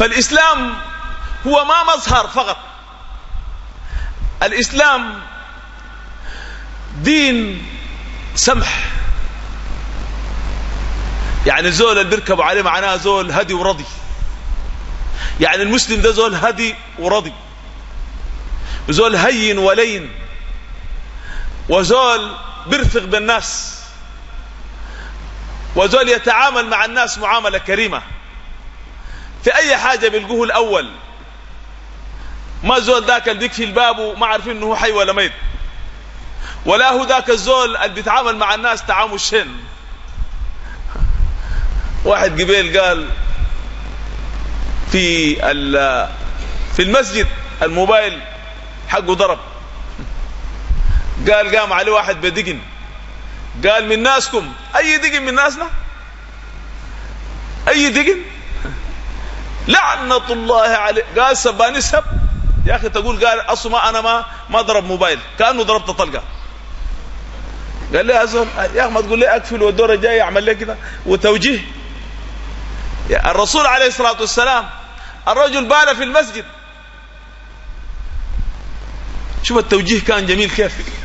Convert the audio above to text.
فالإسلام هو ما مظهر فقط. الإسلام دين سمح. يعني زول اللي بيركبوا عليه معناها زول هدي ورضي. يعني المسلم ده زول هدي ورضي. زول هين ولين. وزول بيرفق بالناس. وزول يتعامل مع الناس معاملة كريمة. في أي حاجة بيلقوه الأول. ما زول ذاك اللي بيكفي الباب وما عارفين إنه حي ولا ميت. ولا هو ذاك الزول اللي بيتعامل مع الناس تعامل شن. واحد قبيل قال في في المسجد الموبايل حقه ضرب. قال قام عليه واحد بدقن. قال من ناسكم. أي دقن من ناسنا؟ أي دقن؟ لعنة الله عليه. قال سباني سب. يا أخي تقول قال أصلا ما أنا ما ما ضرب موبايل. كأنه ضربت طلقة. قال لي زول يا أخي ما تقول لي أقفل والدور الجاي أعمل لي كذا وتوجيه. الرسول عليه الصلاة والسلام الرجل بال في المسجد. شوف التوجيه كان جميل كيف.